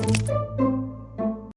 Música